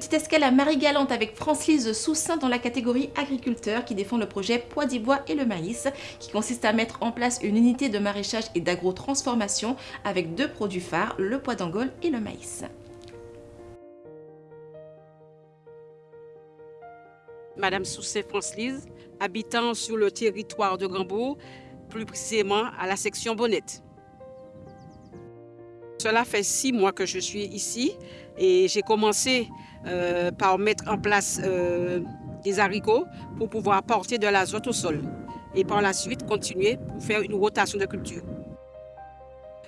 Petite escale à Marie-Galante avec France-Lise Soussin dans la catégorie agriculteur qui défend le projet Pois d'Ivoire et le maïs qui consiste à mettre en place une unité de maraîchage et d'agro-transformation avec deux produits phares, le pois d'Angole et le maïs. Madame Soussin France-Lise, habitant sur le territoire de Grandbourg, plus précisément à la section Bonnette. Cela fait six mois que je suis ici et j'ai commencé euh, par mettre en place euh, des haricots pour pouvoir porter de l'azote au sol et par la suite continuer pour faire une rotation de culture.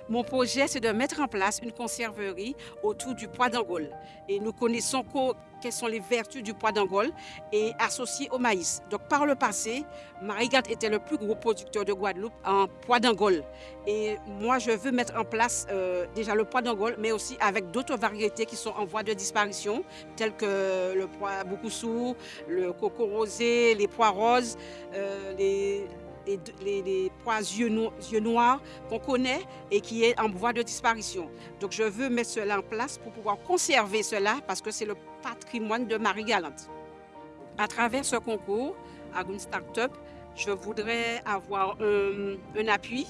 Mon projet, c'est de mettre en place une conserverie autour du pois d'Angole. Et nous connaissons quelles sont les vertus du pois d'Angole et associées au maïs. Donc, par le passé, Marigat était le plus gros producteur de Guadeloupe en pois d'Angole. Et moi, je veux mettre en place euh, déjà le pois d'Angole, mais aussi avec d'autres variétés qui sont en voie de disparition, telles que le pois Boukoussou, le coco rosé, les pois roses, euh, les les, pois yeux, noirs qu'on connaît et qui est en voie de disparition. Donc je veux mettre cela en place pour pouvoir conserver cela parce que c'est le patrimoine de Marie-Galante. À travers ce concours, à une start-up, je voudrais avoir un appui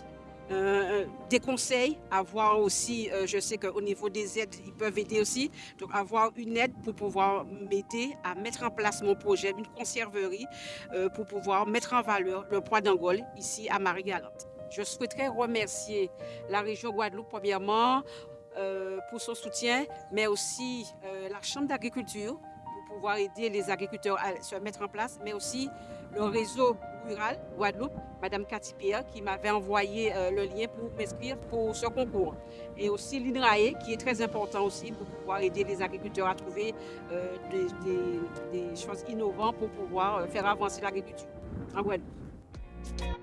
euh, des conseils, avoir aussi, euh, je sais qu'au niveau des aides, ils peuvent aider aussi, donc avoir une aide pour pouvoir m'aider à mettre en place mon projet, une conserverie, euh, pour pouvoir mettre en valeur le poids d'Angole ici à Marie-Galante. Je souhaiterais remercier la région Guadeloupe premièrement pour son soutien, mais aussi la Chambre d'agriculture pouvoir aider les agriculteurs à se mettre en place, mais aussi le réseau rural Guadeloupe, Madame Cathy Pierre, qui m'avait envoyé euh, le lien pour m'inscrire pour ce concours. Et aussi l'INRAE, qui est très important aussi pour pouvoir aider les agriculteurs à trouver euh, des, choses innovantes pour pouvoir euh, faire avancer l'agriculture en Guadeloupe.